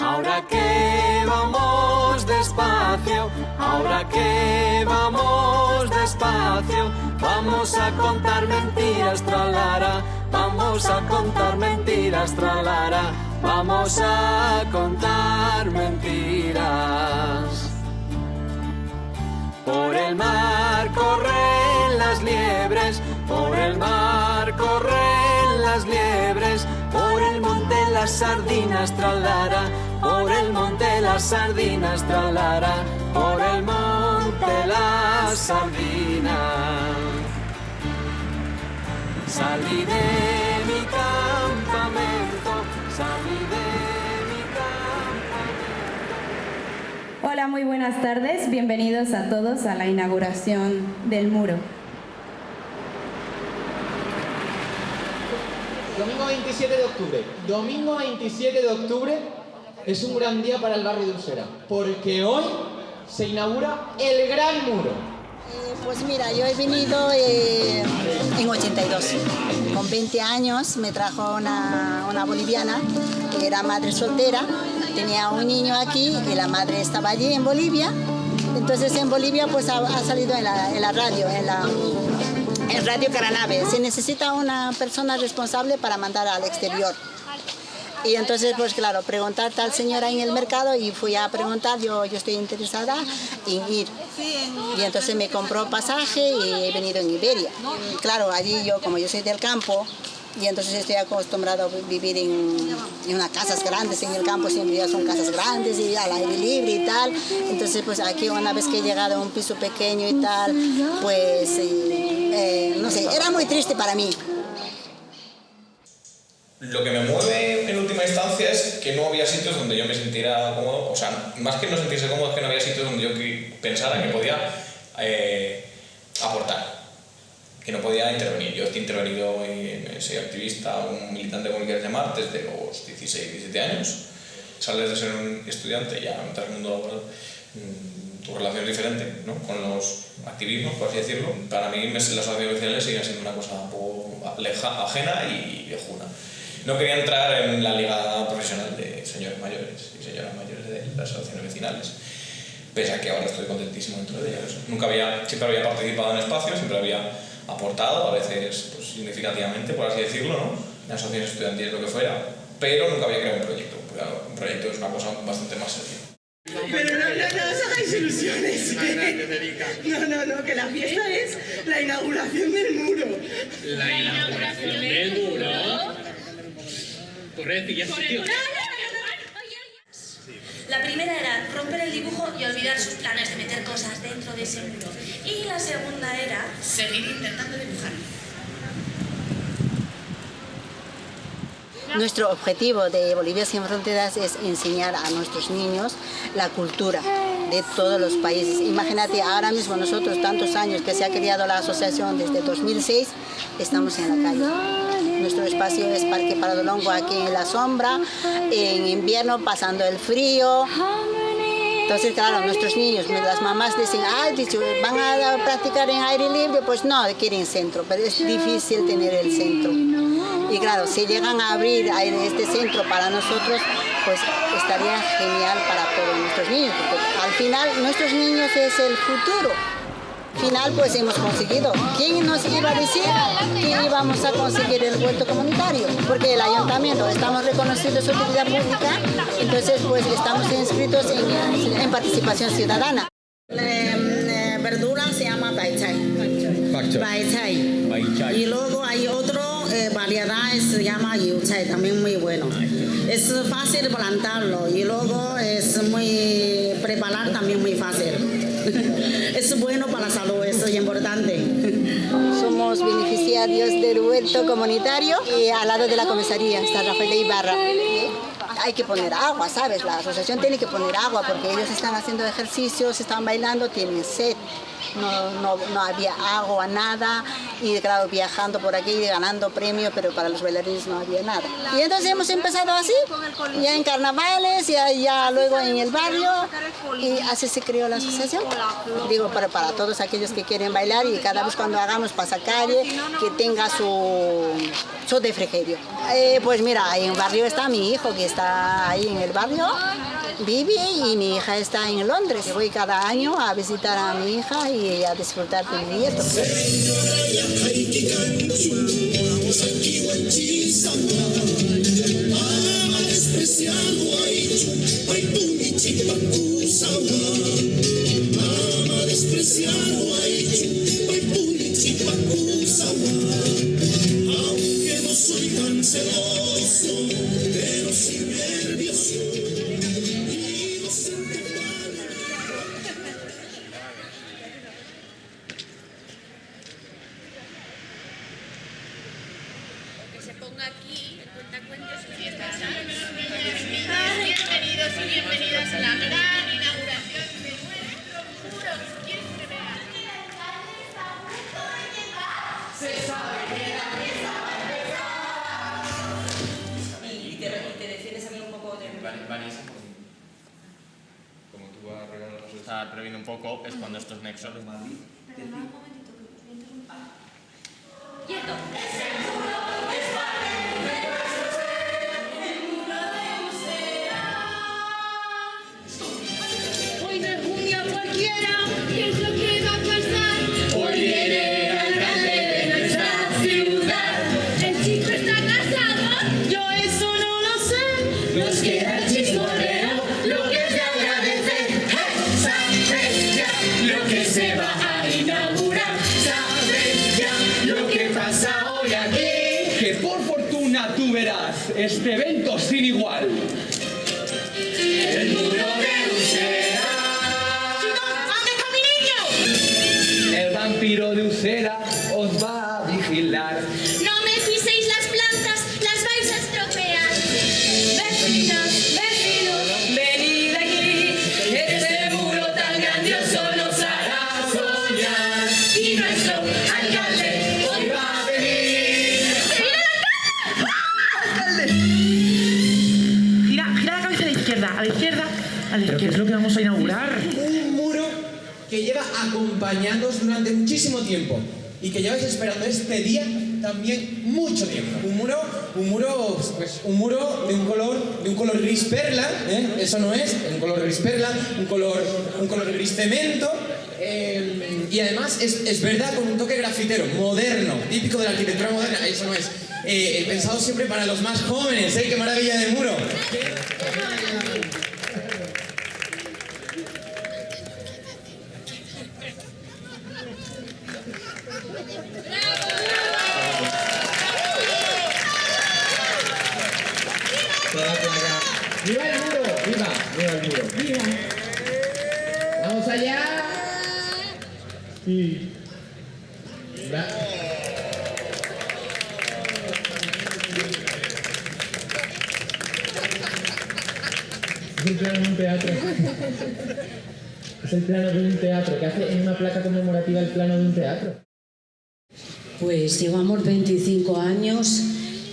Ahora que vamos despacio, ahora que vamos despacio, vamos a contar mentiras, tralara, vamos a contar mentiras, tralara, vamos a contar mentiras. Por el mar corren las liebres, por el mar corren las liebres, por el monte las sardinas tralara, por el monte las sardinas tralara, por el monte las sardinas. Salí de mi campamento, salí de mi campamento. Hola, muy buenas tardes. Bienvenidos a todos a la inauguración del muro. Domingo 27 de octubre. Domingo 27 de octubre es un gran día para el barrio de Usera, porque hoy se inaugura el Gran Muro. Eh, Pues mira, yo he venido eh, en 82. Con 20 años me trajo una, una boliviana que era madre soltera. Tenía un niño aquí y la madre estaba allí en Bolivia. Entonces en Bolivia pues ha, salido en la, en la radio, en la en Radio Caranave. Se necesita una persona responsable para mandar al exterior. Y entonces, pues claro, preguntar tal señora en el mercado y fui a preguntar, yo, yo estoy interesada en ir. Y entonces me compró pasaje y he venido en Iberia. Claro, allí yo, como yo soy del campo, y entonces estoy acostumbrado a vivir en, en unas casas grandes, en el campo siempre ya son casas grandes y al aire libre y tal. Entonces, pues aquí una vez que he llegado a un piso pequeño y tal, pues, eh, eh, no sé, era muy triste para mí. Lo que me mueve en última instancia es que no había sitios donde yo me sintiera cómodo, o sea, más que no sentirse cómodo, es que no había sitios donde yo pensara que podía eh, aportar, que no podía intervenir. Yo he intervenido, en, soy activista, un militante como quieras llamar, desde los 16, 17 años. Sales de ser un estudiante, ya entras en el mundo laboral, mm, tu relación es diferente ¿no? con los activismos, por así decirlo. Para mí las asociaciones vecinales siguen siendo una cosa un poco ajena y viejuna. No quería entrar en la liga profesional de señores mayores y señoras mayores de las asociaciones vecinales, pese a que ahora estoy contentísimo dentro de ellas. Nunca había, siempre había participado en espacios, siempre había aportado, a veces pues, significativamente, por así decirlo, ¿no? en asociaciones estudiantiles, lo que fuera, pero nunca había creado un proyecto. porque, un proyecto es una cosa bastante más seria. Pero no, no, no os hagáis ilusiones. No, no, no, que la fiesta es la inauguración del muro. La inauguración del muro. Correcto, y ya sitio. La primera era romper el dibujo y olvidar sus planes de meter cosas dentro de ese muro. Y la segunda era seguir intentando dibujar. Nuestro objetivo de Bolivia Sin Fronteras es enseñar a nuestros niños la cultura de todos los países. Imagínate, ahora mismo nosotros, tantos años que se ha creado la asociación desde 2006, estamos en la calle. Nuestro espacio es Parque Paradolongo aquí en la sombra, en invierno pasando el frío. Entonces, claro, nuestros niños, las mamás dicen, dicho, van a practicar en aire libre, pues no, quieren centro, pero es difícil tener el centro. Y claro, si llegan a abrir este centro para nosotros, pues estaría genial para todos nuestros niños, porque al final nuestros niños es el futuro. Al final pues hemos conseguido. ¿Quién nos iba a decir que íbamos a conseguir el huerto comunitario? Porque el ayuntamiento estamos reconocidos su utilidad pública, entonces pues estamos inscritos en, en participación ciudadana. Eh, verdura se llama baichai. Baichai. Y luego hay otro eh, variedad se llama yuchai, también muy bueno. Es fácil plantarlo y luego es muy preparar también muy fácil. es bueno para la salud, eso es importante. Somos beneficiarios del huerto comunitario y al lado de la comisaría está Rafael de Ibarra. Hay que poner agua, ¿sabes? La asociación tiene que poner agua porque ellos están haciendo ejercicios, están bailando, tienen sed. No, no, no había agua, nada, y claro, viajando por aquí y ganando premios, pero para los bailarines no había nada. Y entonces hemos empezado así, ya en carnavales, ya, ya luego en el barrio, y así se creó la asociación. Digo, para, para todos aquellos que quieren bailar y cada vez cuando hagamos pasacalle, que tenga su, su refrigerio. Eh, pues mira, en el barrio está mi hijo, que está ahí en el barrio, vive y mi hija está en Londres. Voy cada año a visitar a mi hija y a disfrutar de mi nieto. Previendo un poco, es cuando estos nexos. Este evento sin igual. El muro de Usera. El vampiro de Usera acompañándoos durante muchísimo tiempo y que lleváis esperando este día también mucho tiempo. Un muro, un muro, pues un muro de un color, de un color gris perla, ¿eh? eso no es, un color gris perla, un color, un color gris cemento. eh, y además es, es verdad con un toque grafitero, moderno, típico de la arquitectura moderna, eso no es. Eh, pensado siempre para los más jóvenes, ¿eh? ¡Qué maravilla de muro! Placa conmemorativa el plano de un teatro. Pues llevamos 25 años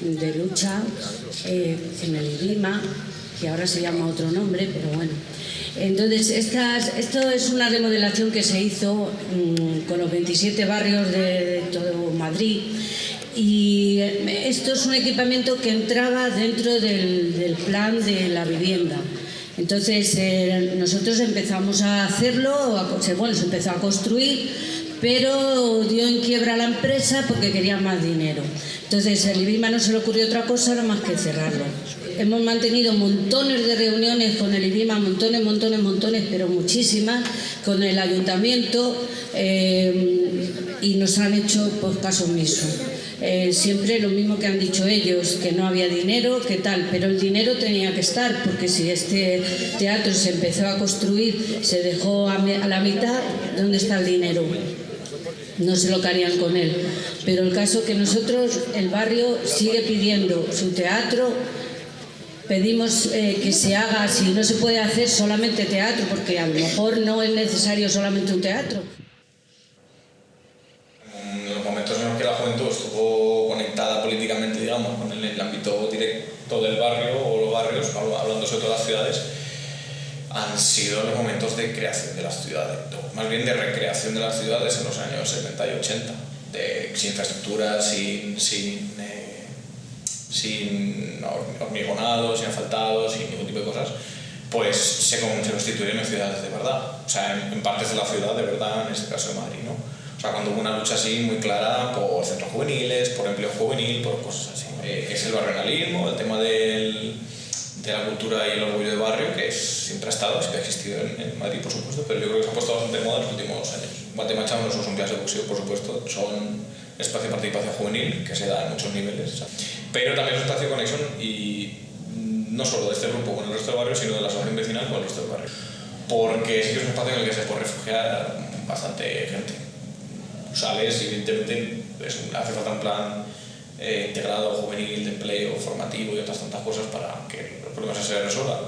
de lucha eh, en el IRIMA, que ahora se llama otro nombre, pero bueno. Entonces, estas- esto es una remodelación que se hizo mm, con los 27 barrios de, de todo Madrid y eh, esto es un equipamiento que entraba dentro del, del plan de la vivienda. Entonces eh, nosotros empezamos a hacerlo, a bueno, se empezó a construir, pero dio en quiebra la empresa porque quería más dinero. Entonces el IBIMA no se le ocurrió otra cosa más que cerrarlo. Hemos mantenido montones de reuniones con el IBIMA, montones, montones, montones, pero muchísimas, con el ayuntamiento eh, y nos han hecho pues, caso omiso. Eh, siempre lo mismo que han dicho ellos, que no había dinero, que tal, pero el dinero tenía que estar, porque si este teatro se empezó a construir, se dejó a, la mitad, ¿dónde está el dinero? No sé lo que harían con él. Pero el caso que nosotros, el barrio sigue pidiendo su teatro, pedimos eh, que se haga, si no se puede hacer solamente teatro, porque a lo mejor no es necesario solamente un teatro. En los momentos en los que la juventud estuvo conectada políticamente, digamos, con el, ámbito directo del barrio o los barrios, hablando sobre todo las ciudades, han sido los momentos de creación de las ciudades, más bien de recreación de las ciudades en los años 70 y 80, de, sin infraestructura, sin, eh, sin hormigonado, sin asfaltado, sin ningún tipo de cosas, pues se, se constituyeron en ciudades de verdad, o sea, en, en partes de la ciudad de verdad, en este caso de Madrid, ¿no? O sea, cuando hubo una lucha así muy clara por centros juveniles, por empleo juvenil, por cosas así. Eh, es el barrenalismo, el tema del, de la cultura y el orgullo de barrio, que es, siempre ha estado, siempre ha existido en, en, Madrid, por supuesto, pero yo creo que se ha puesto bastante de moda en los últimos años. Guatemala no son clases de boxeo, por supuesto, son espacio de participación juvenil, que se da en muchos niveles, pero también es un espacio de conexión y no solo de este grupo con el resto del barrio, sino de la asociación vecinal con el resto del barrio. Porque sí que es un espacio en el que se puede refugiar bastante gente sales evidentemente es hace falta un plan eh, integrado, juvenil, de empleo, formativo y otras tantas cosas para que los problemas se resuelvan.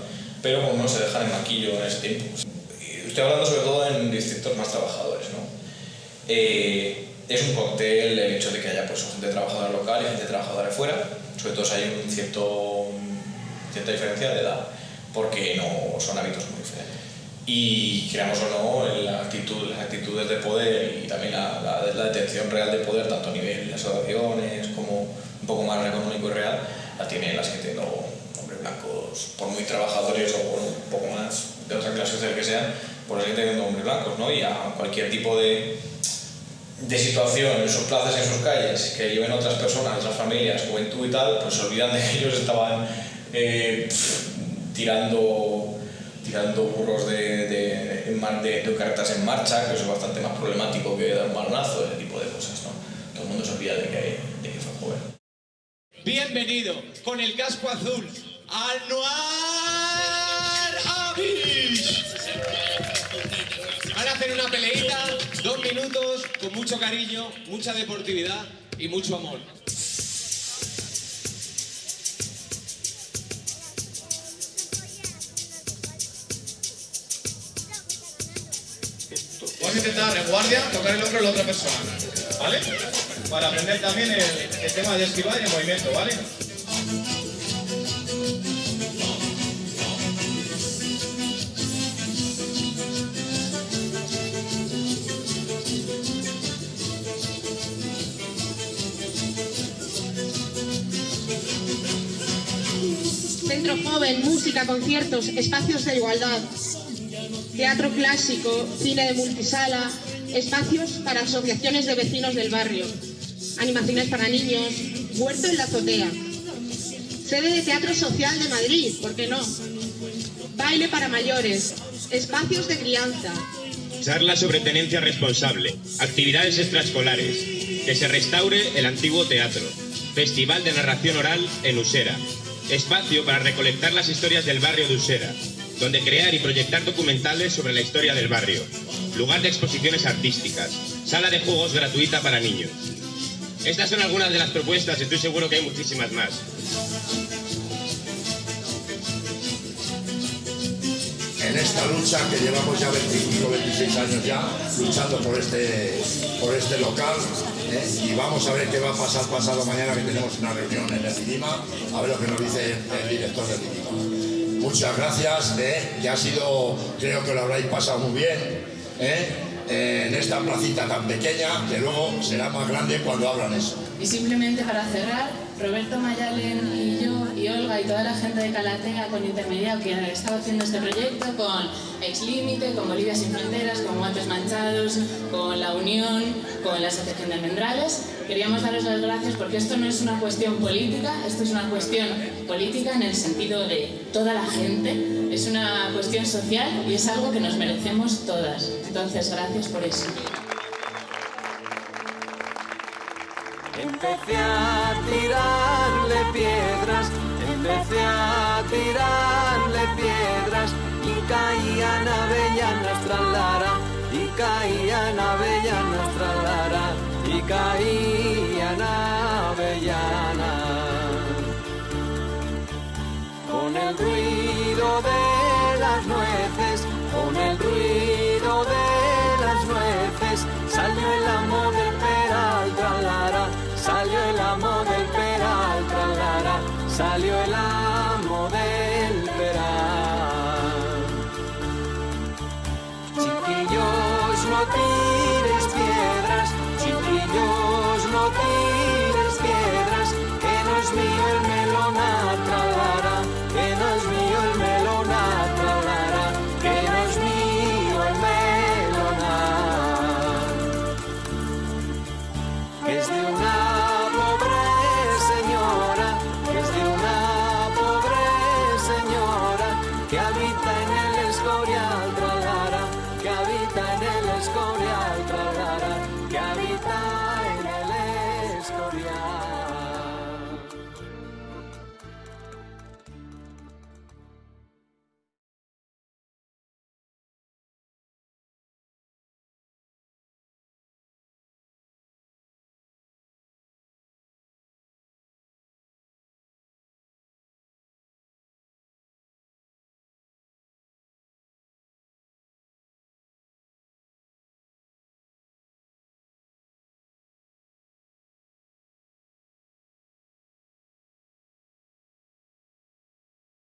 Pero como no se dejan en maquillo en ese tiempo. Estoy hablando sobre todo en distritos más trabajadores. ¿no? Eh, es un cóctel el hecho de que haya pues, gente trabajadora local y gente trabajadora fuera, sobre todo si hay un cierto, cierta diferencia de edad, porque no son hábitos muy diferentes y creamos o no la actitud, las actitudes de poder y también la, la, la, detención real de poder, tanto a nivel de asociaciones como un poco más económico y real, la tienen las que tienen hombres blancos, por muy trabajadores o por un poco más de otra clase social que sean, por seguir teniendo hombres blancos, ¿no? Y a cualquier tipo de, de situación en sus plazas, en sus calles, que lleven otras personas, otras familias, juventud y tal, pues se olvidan de que ellos estaban eh, tirando tirando burros de, de, de, de, cartas en marcha, que eso es bastante más problemático que dar un balonazo, ese tipo de cosas, ¿no? Todo el mundo se olvida de que, de que fue joven. Bienvenido con el casco azul al Noir con mucho cariño, mucha deportividad y mucho amor. Vamos a intentar en guardia tocar el hombro de la otra persona, ¿vale? Para aprender también el, el tema de esquivar y el movimiento, ¿vale? Centro Joven, música, conciertos, espacios de igualdad, teatro clásico, cine de multisala, espacios para asociaciones de vecinos del barrio, animaciones para niños, huerto en la azotea, sede de Teatro Social de Madrid, ¿por qué no? Baile para mayores, espacios de crianza. Charla sobre tenencia responsable, actividades extraescolares, que se restaure el antiguo teatro, festival de narración oral en Usera, espacio para recolectar las historias del barrio de Usera, donde crear y proyectar documentales sobre la historia del barrio, lugar de exposiciones artísticas, sala de juegos gratuita para niños. Estas son algunas de las propuestas, estoy seguro que hay muchísimas más. En esta lucha que llevamos ya 25, 26 años ya, luchando por este, por este local, ¿eh? y vamos a ver qué va a pasar pasado mañana que tenemos una reunión en el CIDIMA, a ver lo que nos dice el director del CIDIMA. Muchas gracias, ¿eh? que ha sido, creo que lo habréis pasado muy bien, ¿eh? en esta placita tan pequeña, que luego será más grande cuando hablan eso. Y simplemente para cerrar, Roberto Mayalen y yo Olga y toda la gente de Calatea con Intermediado que ha estado haciendo este proyecto con Ex Límite, con Bolivia Sin Fronteras, con Guantes Manchados, con La Unión, con la Asociación de Almendrales. Queríamos daros las gracias porque esto no es una cuestión política, esto es una cuestión política en el sentido de toda la gente, es una cuestión social y es algo que nos merecemos todas. Entonces, gracias por eso. Empecé a tirarle piedras y caían avellanas tras lara, y caían avellanas tras lara, y caían avellanas. Con el ruido de las nueces, con el ruido